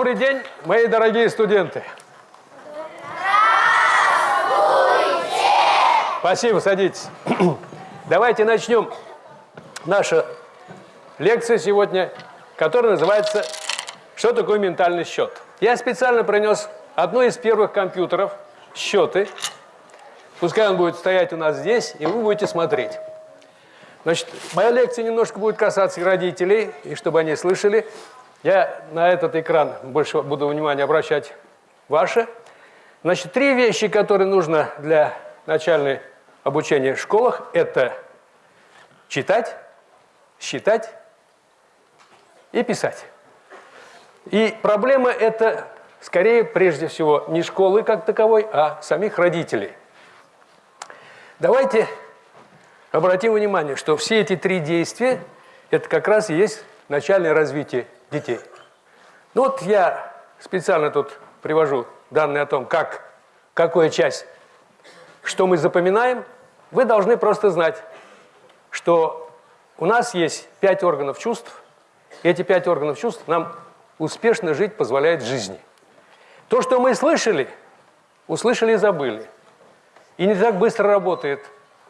Добрый день, мои дорогие студенты. Здравствуйте! Спасибо, садитесь. Давайте начнем нашу лекцию сегодня, которая называется «Что такое ментальный счет?». Я специально принес одну из первых компьютеров, счеты. Пускай он будет стоять у нас здесь, и вы будете смотреть. Значит, моя лекция немножко будет касаться родителей, и чтобы они слышали, я на этот экран больше буду внимания обращать ваше. Значит, три вещи, которые нужно для начальной обучения в школах, это читать, считать и писать. И проблема это скорее, прежде всего, не школы как таковой, а самих родителей. Давайте обратим внимание, что все эти три действия – это как раз и есть начальное развитие детей. Ну вот я специально тут привожу данные о том, как, какая часть, что мы запоминаем. Вы должны просто знать, что у нас есть пять органов чувств. И эти пять органов чувств нам успешно жить позволяет жизни. То, что мы слышали, услышали и забыли. И не так быстро работает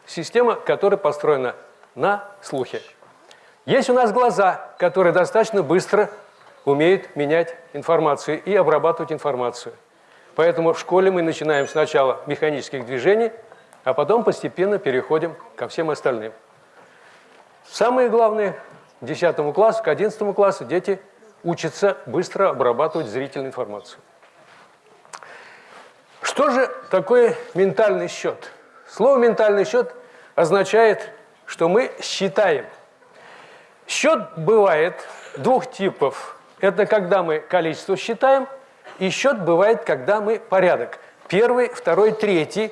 система, которая построена на слухе. Есть у нас глаза, которые достаточно быстро умеют менять информацию и обрабатывать информацию. Поэтому в школе мы начинаем сначала механических движений, а потом постепенно переходим ко всем остальным. Самое главное, к 10 классу, к 11 классу дети учатся быстро обрабатывать зрительную информацию. Что же такое ментальный счет? Слово «ментальный счет» означает, что мы считаем. Счет бывает двух типов. Это когда мы количество считаем, и счет бывает, когда мы порядок. Первый, второй, третий.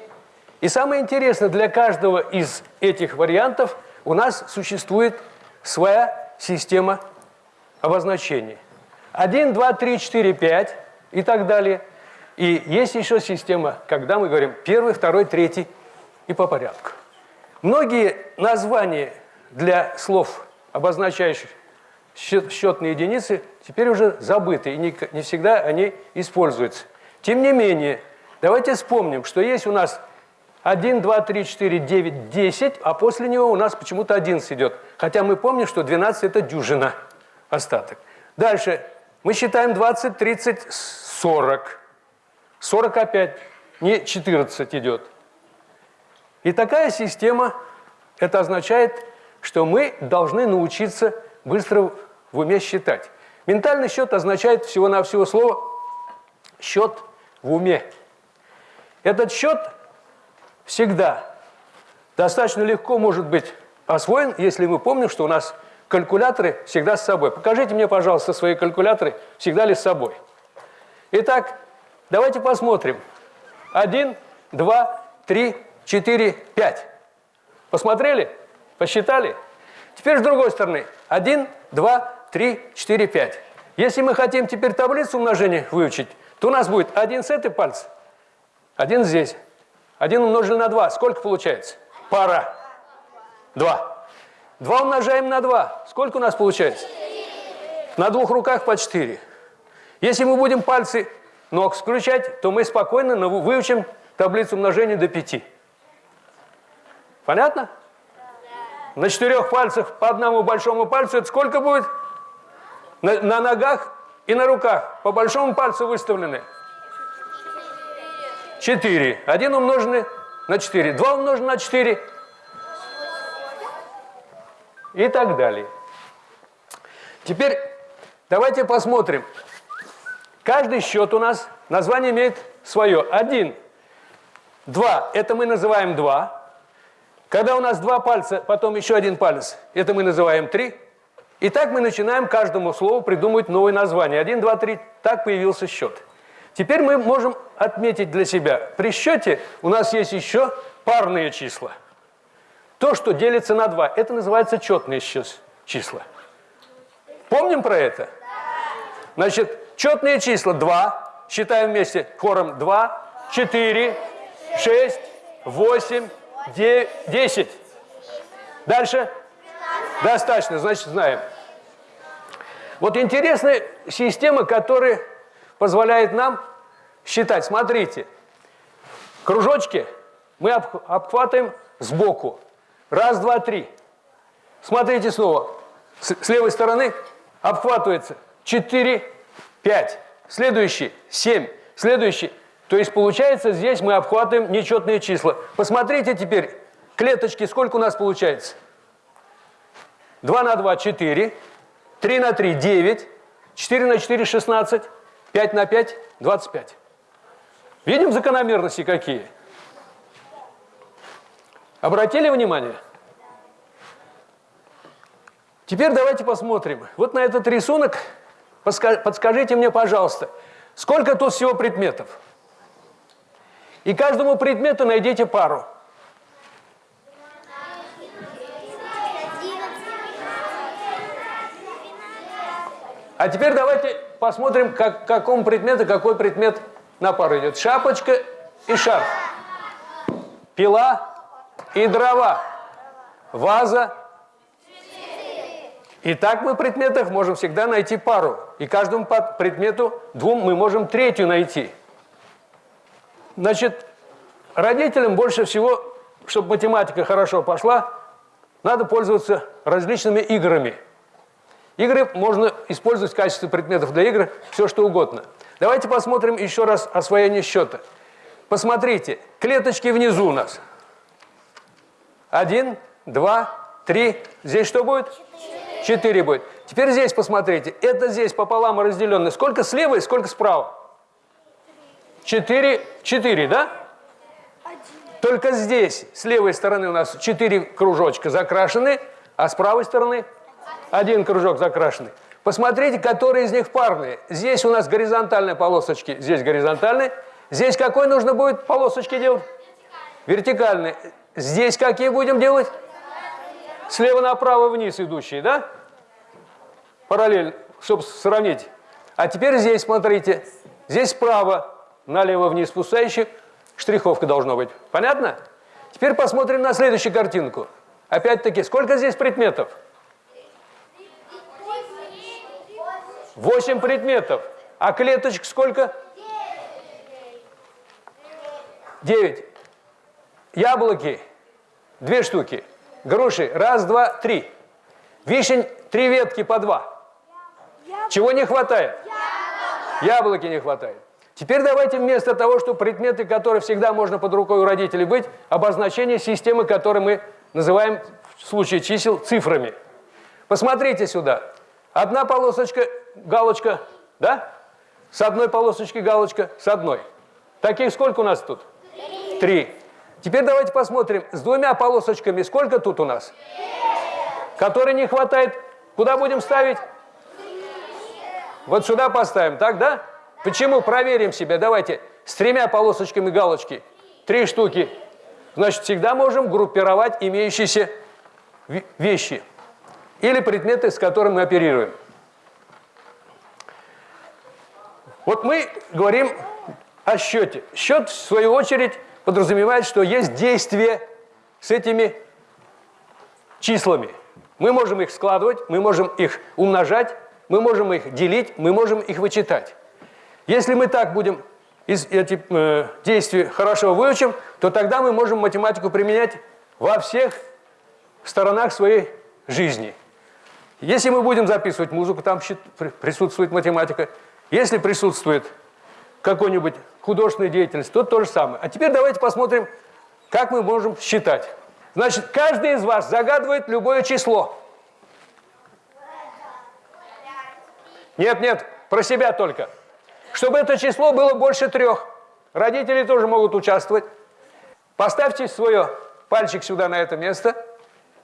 И самое интересное, для каждого из этих вариантов у нас существует своя система обозначений. 1, 2, 3, 4, 5 и так далее. И есть еще система, когда мы говорим первый, второй, третий и по порядку. Многие названия для слов, обозначающих счетные единицы, теперь уже забыты, и не, не всегда они используются. Тем не менее, давайте вспомним, что есть у нас 1, 2, 3, 4, 9, 10, а после него у нас почему-то 11 идет. Хотя мы помним, что 12 – это дюжина остаток. Дальше мы считаем 20, 30, 40. 40 опять, не 14 идет. И такая система, это означает, что мы должны научиться быстро в уме считать. Ментальный счет означает всего-навсего слово «счет в уме». Этот счет всегда достаточно легко может быть освоен, если мы помним, что у нас калькуляторы всегда с собой. Покажите мне, пожалуйста, свои калькуляторы, всегда ли с собой. Итак, Давайте посмотрим. Один, два, три, четыре, пять. Посмотрели? Посчитали? Теперь с другой стороны. Один, два, три, четыре, пять. Если мы хотим теперь таблицу умножения выучить, то у нас будет один с этой пальца, один здесь. Один умножили на два. Сколько получается? Пара. Два. Два умножаем на два. Сколько у нас получается? На двух руках по четыре. Если мы будем пальцы ног включать, то мы спокойно выучим таблицу умножения до 5. Понятно? На четырех пальцах по одному большому пальцу это сколько будет? На, на ногах и на руках по большому пальцу выставлены? 4. Один умноженный на 4. Два умноженный на 4. И так далее. Теперь давайте посмотрим, Каждый счет у нас, название имеет свое. Один, два, это мы называем два. Когда у нас два пальца, потом еще один палец, это мы называем три. И так мы начинаем каждому слову придумывать новое название. Один, два, три, так появился счет. Теперь мы можем отметить для себя, при счете у нас есть еще парные числа. То, что делится на два, это называется четные числа. Помним про это? Значит, Четные числа 2, считаем вместе хором 2, 4, 6, 8, 9, 10. Дальше? Достаточно, значит, знаем. Вот интересная система, которая позволяет нам считать. Смотрите, кружочки мы обхватываем сбоку. Раз, два, три. Смотрите снова. С, с левой стороны обхватывается 4, 5. Следующий 7. Следующий. То есть получается здесь мы обхватываем нечетные числа. Посмотрите теперь, клеточки сколько у нас получается? 2 на 2 – 4, 3 на 3 – 9, 4 на 4 – 16, 5 на 5 – 25. Видим закономерности какие? Обратили внимание? Теперь давайте посмотрим. Вот на этот рисунок подскажите мне, пожалуйста, сколько тут всего предметов? И каждому предмету найдите пару. А теперь давайте посмотрим, как, какому предмету какой предмет на пару идет. Шапочка и шарф. Пила и дрова. Ваза. И так мы в предметах можем всегда найти пару. И каждому предмету двум мы можем третью найти. Значит, родителям больше всего, чтобы математика хорошо пошла, надо пользоваться различными играми. Игры можно использовать в качестве предметов для игр все что угодно. Давайте посмотрим еще раз освоение счета. Посмотрите, клеточки внизу у нас. Один, два, три. Здесь что будет? Четыре будет. Теперь здесь посмотрите. Это здесь пополам разделенное. Сколько слева и сколько справа? Четыре, четыре, да? Только здесь, с левой стороны у нас четыре кружочка закрашены, а с правой стороны один кружок закрашенный. Посмотрите, которые из них парные. Здесь у нас горизонтальные полосочки, здесь горизонтальные. Здесь какой нужно будет полосочки делать? Вертикальные. Здесь какие будем делать? Слева направо вниз идущие, да? Параллельно, чтобы сравнить. А теперь здесь, смотрите, здесь справа налево вниз спускающих, штриховка должна быть. Понятно? Теперь посмотрим на следующую картинку. Опять-таки, сколько здесь предметов? Восемь предметов. А клеточек сколько? Девять. Яблоки. Две штуки. Груши. Раз, два, три. Вишень. Три ветки по два. Чего не хватает? Яблоки не хватает. Теперь давайте вместо того, что предметы, которые всегда можно под рукой у родителей быть, обозначение системы, которую мы называем в случае чисел цифрами. Посмотрите сюда. Одна полосочка, галочка, да? С одной полосочки галочка, с одной. Таких сколько у нас тут? Три. Три. Теперь давайте посмотрим, с двумя полосочками сколько тут у нас? Который не хватает, куда будем ставить? Вот сюда поставим, так, да? Почему? Проверим себя. Давайте с тремя полосочками галочки. Три штуки. Значит, всегда можем группировать имеющиеся вещи или предметы, с которыми мы оперируем. Вот мы говорим о счете. Счет, в свою очередь, подразумевает, что есть действие с этими числами. Мы можем их складывать, мы можем их умножать, мы можем их делить, мы можем их вычитать. Если мы так будем эти э, действия хорошо выучим, то тогда мы можем математику применять во всех сторонах своей жизни. Если мы будем записывать музыку, там присутствует математика. Если присутствует какой-нибудь художественная деятельность, то то же самое. А теперь давайте посмотрим, как мы можем считать. Значит, каждый из вас загадывает любое число. Нет, нет, про себя только чтобы это число было больше трех. Родители тоже могут участвовать. Поставьте свое пальчик сюда на это место.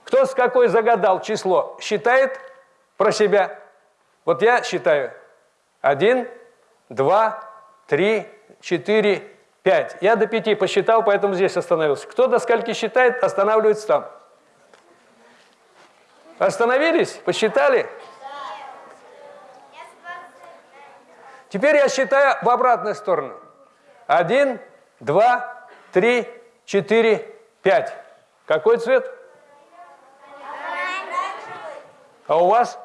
Кто с какой загадал число, считает про себя. Вот я считаю. Один, два, три, четыре, пять. Я до пяти посчитал, поэтому здесь остановился. Кто до скольки считает, останавливается там. Остановились? Посчитали? Теперь я считаю в обратную сторону. Один, два, три, четыре, пять. Какой цвет? А у вас?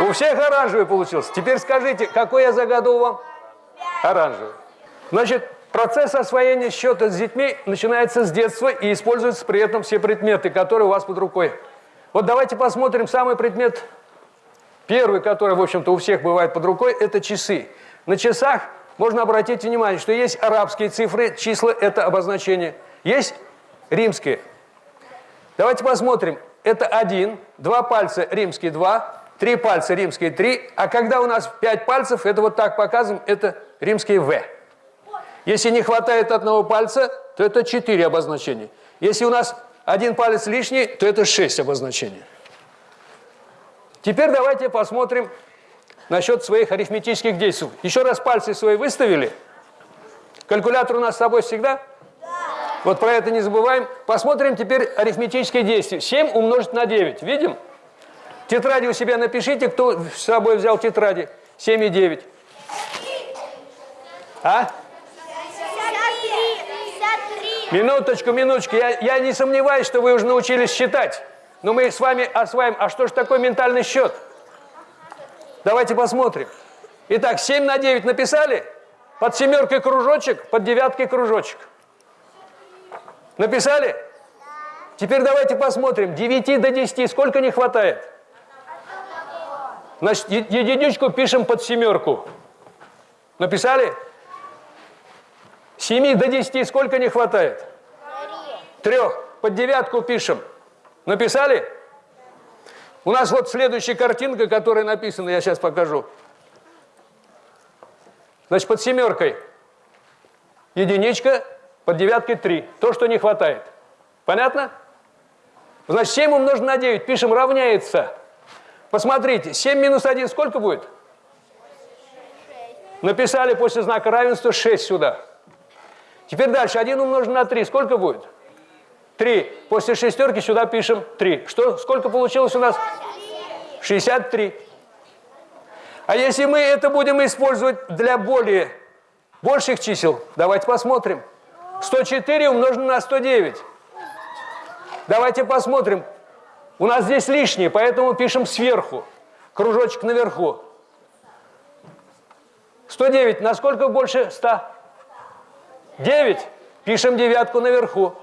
У всех оранжевый получился. Теперь скажите, какой я загадал вам? Оранжевый. Значит, процесс освоения счета с детьми начинается с детства и используются при этом все предметы, которые у вас под рукой. Вот давайте посмотрим самый предмет, первый, который, в общем-то, у всех бывает под рукой, это часы. На часах можно обратить внимание, что есть арабские цифры, числа – это обозначение, есть римские. Давайте посмотрим. Это один, два пальца римские – два, три пальца римские – три, а когда у нас пять пальцев, это вот так показываем, это римские «В». Если не хватает одного пальца, то это четыре обозначения. Если у нас один палец лишний, то это шесть обозначений. Теперь давайте посмотрим насчет своих арифметических действий. Еще раз пальцы свои выставили. Калькулятор у нас с собой всегда? Да. Вот про это не забываем. Посмотрим теперь арифметические действия. 7 умножить на 9. Видим? Тетради у себя напишите, кто с собой взял тетради. 7 и 9. А? 53. Минуточку, минуточку. Я, я не сомневаюсь, что вы уже научились считать. Но мы с вами осваиваем. А что же такое ментальный счет? Давайте посмотрим. Итак, 7 на 9 написали? Под семеркой кружочек, под девяткой кружочек. Написали? Теперь давайте посмотрим. 9 до 10 сколько не хватает? Значит, единичку пишем под семерку. Написали? 7 до 10 сколько не хватает? Трех. Под девятку пишем. Написали? У нас вот следующая картинка, которая написана, я сейчас покажу. Значит, под семеркой единичка, под девяткой 3. То, что не хватает. Понятно? Значит, 7 умножить на 9, пишем, равняется. Посмотрите, 7 минус 1 сколько будет? 6. Написали после знака равенства 6 сюда. Теперь дальше, 1 умножить на 3, сколько будет? 3. После шестерки сюда пишем 3. Что, сколько получилось у нас? 63. А если мы это будем использовать для более больших чисел, давайте посмотрим. 104 умножено на 109. Давайте посмотрим. У нас здесь лишнее, поэтому пишем сверху. Кружочек наверху. 109. Насколько больше 100? 9. Пишем девятку наверху.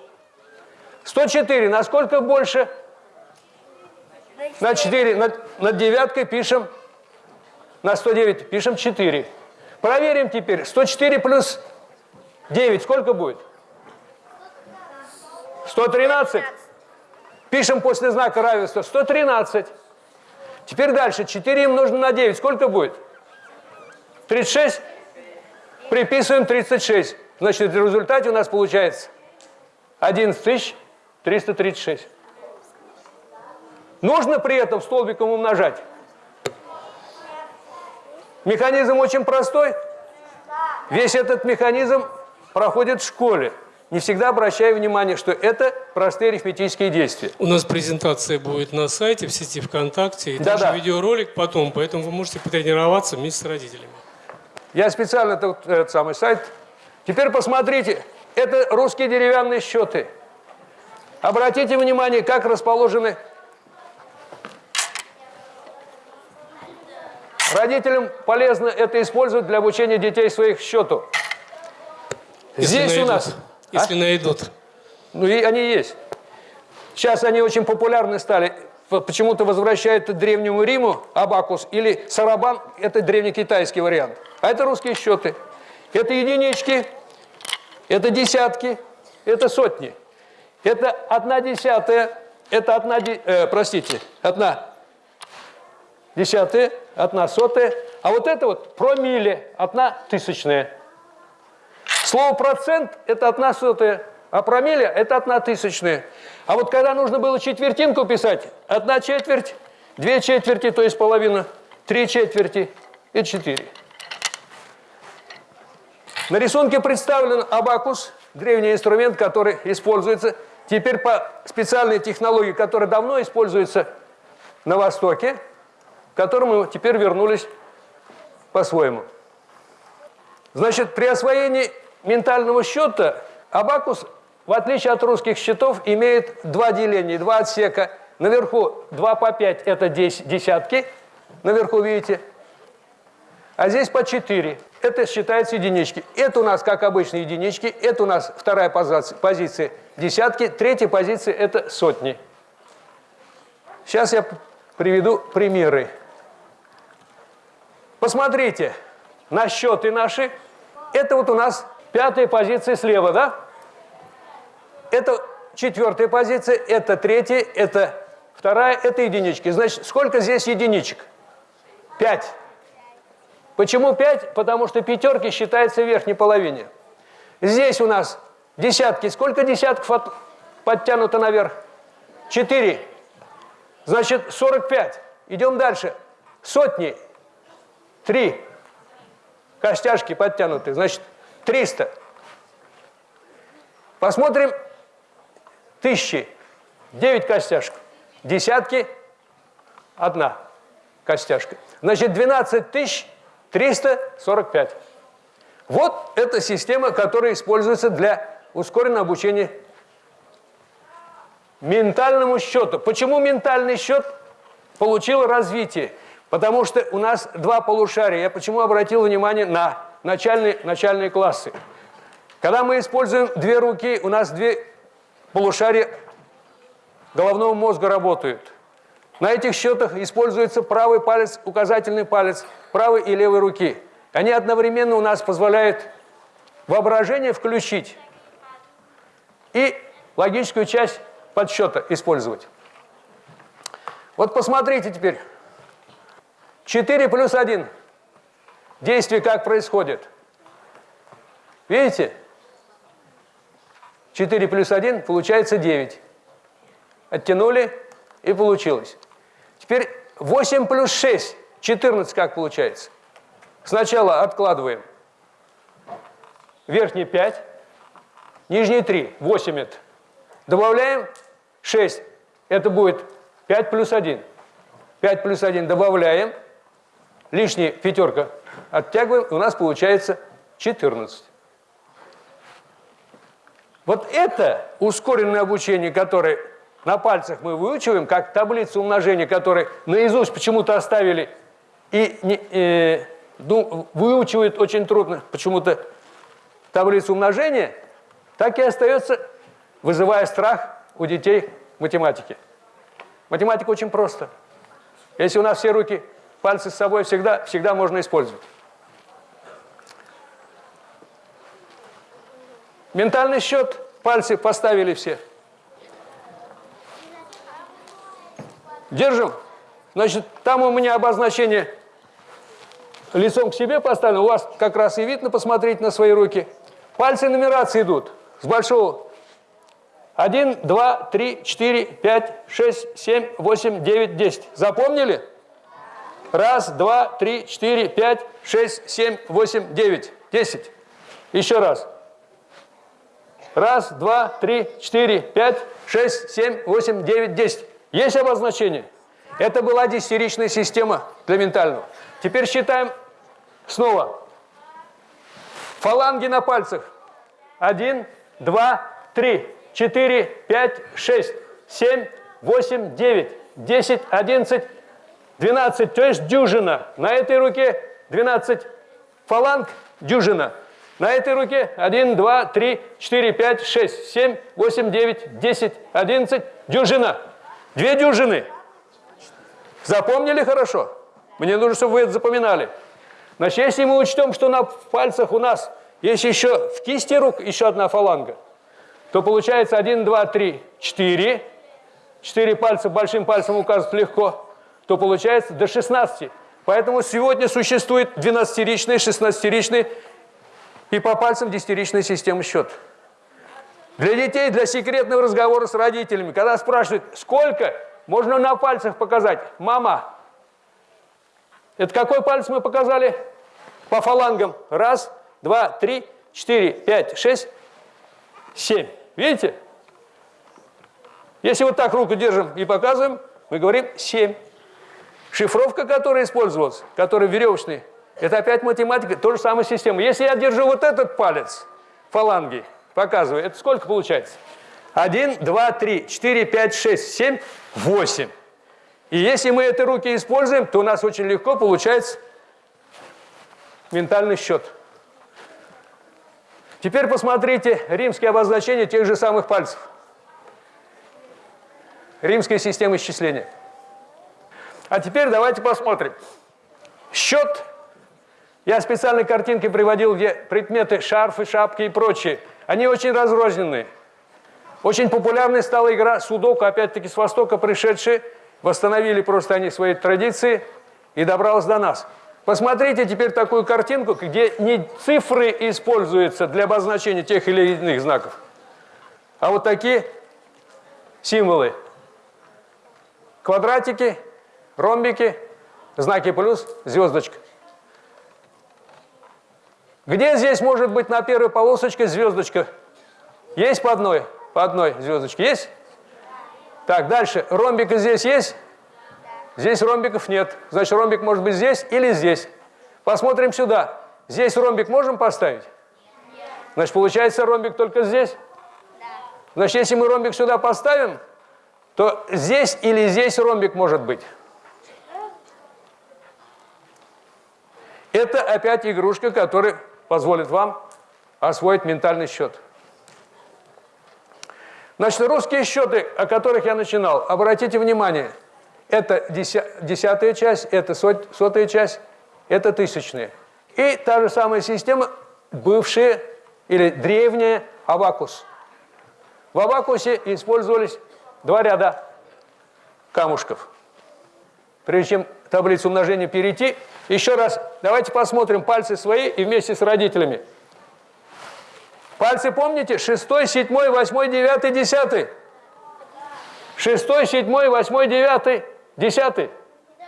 104. Насколько больше? На 4. Над, над девяткой пишем. На 109 пишем 4. Проверим теперь. 104 плюс 9 сколько будет? 113. Пишем после знака равенства 113. Теперь дальше. 4 умножено на 9. Сколько будет? 36. Приписываем 36. Значит, в результате у нас получается 11 тысяч 336. Нужно при этом столбиком умножать? Механизм очень простой. Весь этот механизм проходит в школе. Не всегда обращаю внимание, что это простые арифметические действия. У нас презентация будет на сайте, в сети ВКонтакте, и да, также да. видеоролик потом, поэтому вы можете потренироваться вместе с родителями. Я специально этот, этот самый сайт. Теперь посмотрите, это русские деревянные счеты. Обратите внимание, как расположены Родителям полезно это использовать для обучения детей своих счету. Если Здесь найдут. у нас... Если а? найдут. Ну и они есть. Сейчас они очень популярны стали. Почему-то возвращают древнему Риму абакус или сарабан, это древнекитайский вариант. А это русские счеты. Это единички, это десятки, это сотни. Это одна десятая, это одна, э, простите, одна десятая, одна сотая, а вот это вот промилле, одна тысячная. Слово процент – это одна сотая, а промилле – это одна тысячная. А вот когда нужно было четвертинку писать, одна четверть, две четверти, то есть половина, три четверти и четыре. На рисунке представлен абакус, древний инструмент, который используется Теперь по специальной технологии, которая давно используется на Востоке, к которому теперь вернулись по-своему. Значит, при освоении ментального счета абакус, в отличие от русских счетов, имеет два деления, два отсека. Наверху 2 по 5 – это десятки, наверху видите. А здесь по 4. Это считается единички. Это у нас, как обычно, единички. Это у нас вторая позиция, десятки. Третья позиция – это сотни. Сейчас я приведу примеры. Посмотрите на счеты наши. Это вот у нас пятая позиция слева, да? Это четвертая позиция, это третья, это вторая, это единички. Значит, сколько здесь единичек? Пять. Почему пять? Потому что пятерки считаются в верхней половине. Здесь у нас десятки. Сколько десятков от... подтянуто наверх? Четыре. Значит, 45. Идем дальше. Сотни. Три. Костяшки подтянуты. Значит, 300. Посмотрим тысячи. 9 костяшек. Десятки. Одна костяшка. Значит, 12 тысяч 345. Вот эта система, которая используется для ускоренного обучения ментальному счету. Почему ментальный счет получил развитие? Потому что у нас два полушария. Я почему обратил внимание на начальные, начальные классы? Когда мы используем две руки, у нас две полушария головного мозга работают. На этих счетах используется правый палец, указательный палец правой и левой руки. Они одновременно у нас позволяют воображение включить и логическую часть подсчета использовать. Вот посмотрите теперь. 4 плюс 1. Действие как происходит? Видите? 4 плюс 1 получается 9. Оттянули и получилось. Теперь 8 плюс 6. 14 как получается? Сначала откладываем верхние 5, нижние 3, 8 это. Добавляем 6, это будет 5 плюс 1. 5 плюс 1 добавляем, лишняя пятерка оттягиваем, и у нас получается 14. Вот это ускоренное обучение, которое на пальцах мы выучиваем, как таблицу умножения, которую наизусть почему-то оставили и не, э, ну, выучивают очень трудно почему-то таблицу умножения, так и остается, вызывая страх у детей математики. Математика очень просто. Если у нас все руки, пальцы с собой всегда, всегда можно использовать. Ментальный счет, пальцы поставили все. Держим. Значит, там у меня обозначение лицом к себе поставлено. У вас как раз и видно, посмотреть на свои руки. Пальцы нумерации идут с большого 1, 2, 3, 4, 5, 6, 7, 8, 9, 10. Запомнили? Раз, два, три, четыре, пять, шесть, семь, восемь, девять, десять. Еще раз. Раз, два, три, четыре, пять, шесть, семь, восемь, девять, десять. Есть обозначение? Это была десятиричная система для ментального. Теперь считаем снова. Фаланги на пальцах. Один, два, три. 4, 5, 6, 7, 8, 9, 10, 11, 12. То есть дюжина. На этой руке 12 фаланг, дюжина. На этой руке 1, 2, 3, 4, 5, 6, 7, 8, 9, 10, 11, дюжина. Две дюжины. Запомнили хорошо? Мне нужно, чтобы вы это запоминали. Значит, если мы учтем, что на пальцах у нас есть еще в кисти рук еще одна фаланга, то получается 1, 2, 3, 4. 4 пальца большим пальцем указывать легко, то получается до 16. Поэтому сегодня существует 12-ричный, 16-ричный и по пальцам 10-ричная система счет. Для детей, для секретного разговора с родителями, когда спрашивают, сколько, можно на пальцах показать. Мама, это какой палец мы показали? По фалангам. Раз, два, три, четыре, пять, шесть, семь. Видите? Если вот так руку держим и показываем, мы говорим 7. Шифровка, которая использовалась, которая веревочная, это опять математика, то же самая система. Если я держу вот этот палец, фаланги, показываю, это сколько получается? 1, 2, 3, 4, 5, 6, 7, 8. И если мы эти руки используем, то у нас очень легко получается ментальный счет. Теперь посмотрите римские обозначения тех же самых пальцев. Римская система исчисления. А теперь давайте посмотрим. Счет. Я специальные картинки приводил, где предметы, шарфы, шапки и прочие. Они очень разрозненные. Очень популярной стала игра судоку, опять-таки с Востока пришедшие. Восстановили просто они свои традиции и добралась до нас. Посмотрите теперь такую картинку, где не цифры используются для обозначения тех или иных знаков, а вот такие символы. Квадратики, ромбики, знаки плюс, звездочка. Где здесь может быть на первой полосочке звездочка? Есть по одной? По одной звездочке есть? Так, дальше. Ромбик здесь есть? Здесь ромбиков нет. Значит, ромбик может быть здесь или здесь. Посмотрим сюда. Здесь ромбик можем поставить? Значит, получается ромбик только здесь? Значит, если мы ромбик сюда поставим, то здесь или здесь ромбик может быть. Это опять игрушка, которая позволит вам освоить ментальный счет. Значит, русские счеты, о которых я начинал, обратите внимание – это десятая часть, это сотая часть, это тысячная. И та же самая система, бывшая или древняя абакус. В абакусе использовались два ряда камушков. Прежде чем таблицу умножения перейти, еще раз давайте посмотрим пальцы свои и вместе с родителями. Пальцы помните? Шестой, седьмой, восьмой, девятый, десятый. Шестой, седьмой, восьмой, девятый. Десятый? Да.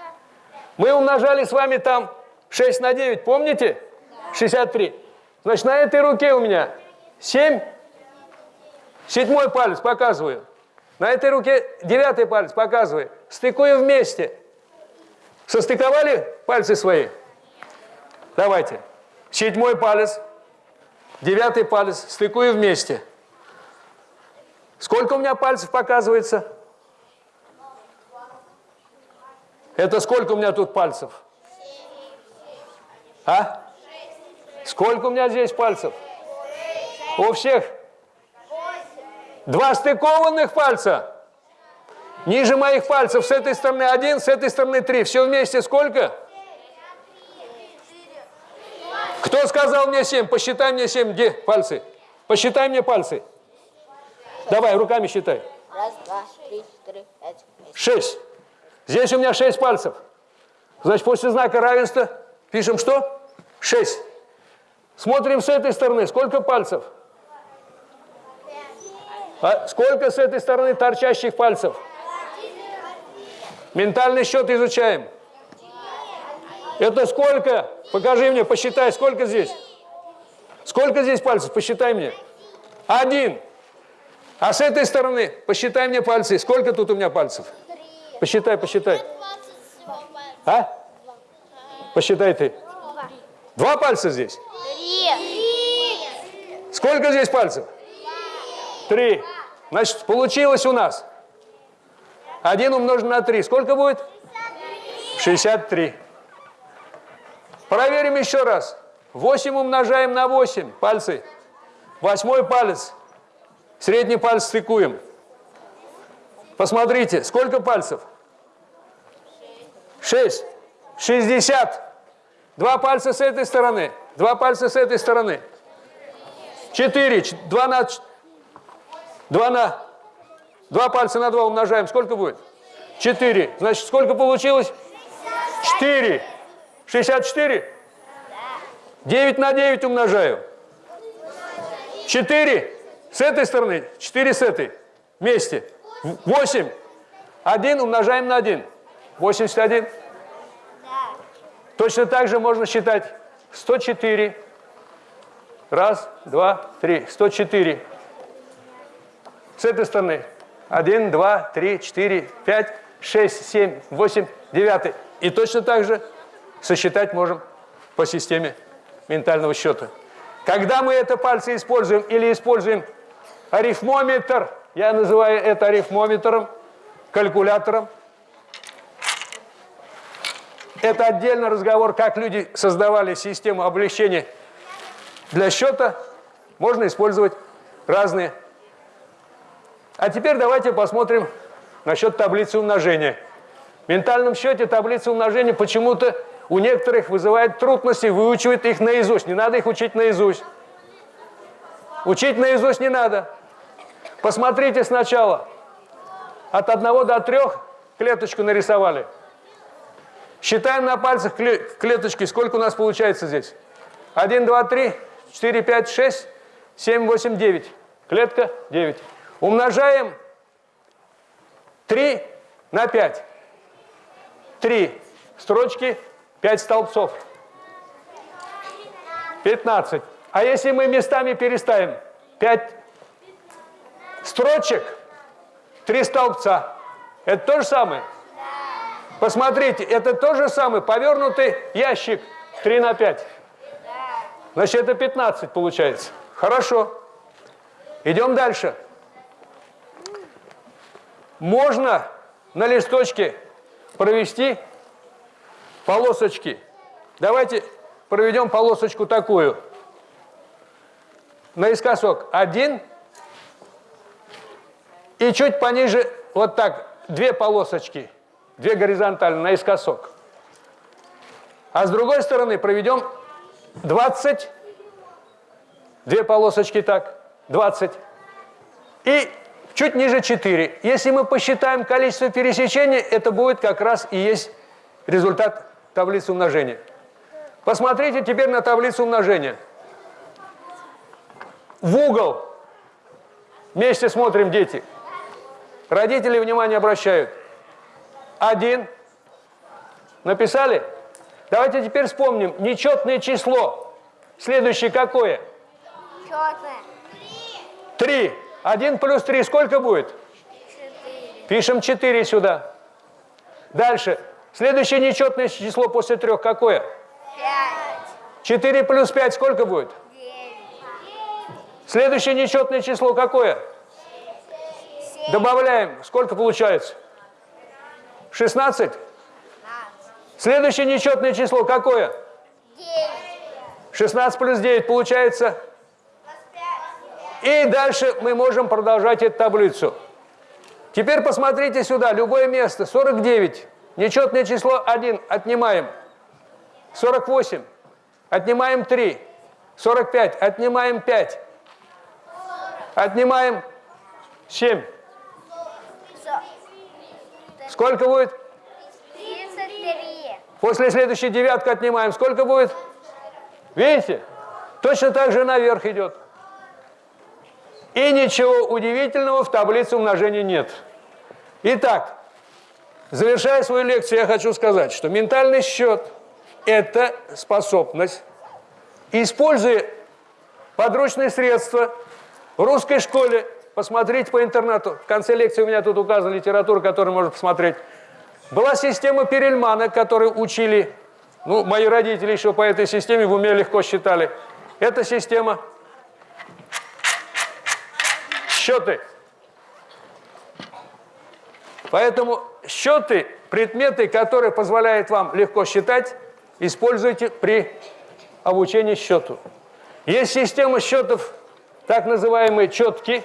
Мы умножали с вами там 6 на 9, помните? Да. 63. Значит, на этой руке у меня 7. Седьмой палец показываю. На этой руке девятый палец показываю. Стыкую вместе. Состыковали пальцы свои? Давайте. Седьмой палец, девятый палец, стыкую вместе. Сколько у меня пальцев показывается? Это сколько у меня тут пальцев? А? Сколько у меня здесь пальцев? У всех? Два стыкованных пальца. Ниже моих пальцев с этой стороны один, с этой стороны три. Все вместе сколько? Кто сказал мне семь? Посчитай мне семь. Где пальцы? Посчитай мне пальцы. Давай, руками считай. Раз, два, три, четыре, пять, шесть. Здесь у меня 6 пальцев. Значит, после знака равенства пишем что? 6. Смотрим с этой стороны. Сколько пальцев? А сколько с этой стороны торчащих пальцев? Ментальный счет изучаем. Это сколько? Покажи мне, посчитай, сколько здесь? Сколько здесь пальцев? Посчитай мне. Один. А с этой стороны посчитай мне пальцы. Сколько тут у меня пальцев? Посчитай, посчитай. А? Посчитай ты. Два пальца здесь? Три. Сколько здесь пальцев? Три. Значит, получилось у нас. Один умножен на три. Сколько будет? 63. Проверим еще раз. 8 умножаем на 8. Пальцы. Восьмой палец. Средний палец стыкуем. Посмотрите, сколько пальцев? Шесть. Шестьдесят. Два пальца с этой стороны, два пальца с этой стороны. Четыре. Два на... Два на... Два пальца на два умножаем. Сколько будет? Четыре. Значит, сколько получилось? Четыре. Шестьдесят четыре? Девять на девять умножаю. Четыре. С этой стороны, четыре с этой. Вместе. 8. 1 умножаем на 1. 81. Да. Точно так же можно считать 104. Раз, два, три. 104. С этой стороны. 1, 2, 3, 4, 5, 6, 7, 8, 9. И точно так же сосчитать можем по системе ментального счета. Когда мы это пальцы используем или используем арифмометр – я называю это арифмометром, калькулятором. это отдельный разговор, как люди создавали систему облегчения для счета. Можно использовать разные. А теперь давайте посмотрим насчет таблицы умножения. В ментальном счете таблица умножения почему-то у некоторых вызывает трудности, выучивать их наизусть. Не надо их учить наизусть. Учить наизусть не надо. Посмотрите сначала. От 1 до 3 клеточку нарисовали. Считаем на пальцах клеточки. Сколько у нас получается здесь? 1, 2, 3, 4, 5, 6, 7, 8, 9. Клетка 9. Умножаем 3 на 5. 3 строчки, 5 столбцов. 15. А если мы местами переставим 5 строчек, 3 столбца, это то же самое? Посмотрите, это то же самое, повернутый ящик 3 на 5. Значит, это 15 получается. Хорошо. Идем дальше. Можно на листочке провести полосочки. Давайте проведем полосочку такую. Наискосок один. И чуть пониже, вот так, две полосочки. Две горизонтально, наискосок. А с другой стороны проведем 20. Две полосочки так, 20. И чуть ниже 4. Если мы посчитаем количество пересечений, это будет как раз и есть результат таблицы умножения. Посмотрите теперь на таблицу умножения. В угол. Вместе смотрим, дети. Родители внимание обращают. Один. Написали? Давайте теперь вспомним. Нечетное число. Следующее какое? Четное. Три. Один плюс три сколько будет? Четыре. Пишем 4 сюда. Дальше. Следующее нечетное число после трех какое? Пять. 4 плюс 5 сколько будет? Девять. Следующее нечетное число какое? Семь. Добавляем. Сколько получается? 16. Пятнадцать. Следующее нечетное число какое? Девять. 16 плюс 9 получается. И дальше мы можем продолжать эту таблицу. Теперь посмотрите сюда, любое место, 49. Нечетное число 1 отнимаем. 48. Отнимаем 3. 45. Отнимаем 5. Отнимаем 7. Со- Сколько будет? Тридцать три. После следующей девятка отнимаем. Сколько будет? Видите? Точно так же наверх идет. И ничего удивительного в таблице умножения нет. Итак, завершая свою лекцию, я хочу сказать, что ментальный счет – это способность, используя подручные средства в русской школе, посмотрите по интернету, в конце лекции у меня тут указана литература, которую можно посмотреть, была система Перельмана, которую учили, ну, мои родители еще по этой системе в уме легко считали. Эта система счеты. Поэтому счеты, предметы, которые позволяют вам легко считать, используйте при обучении счету. Есть система счетов, так называемые четки.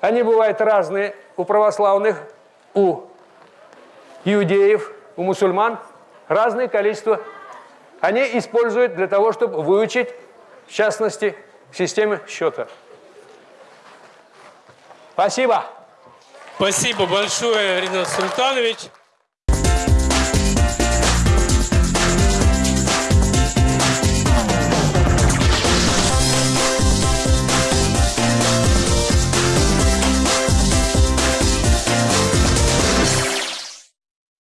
Они бывают разные у православных, у иудеев, у мусульман. Разное количество. Они используют для того, чтобы выучить, в частности, системы счета. Спасибо. Спасибо большое, Ринат Султанович.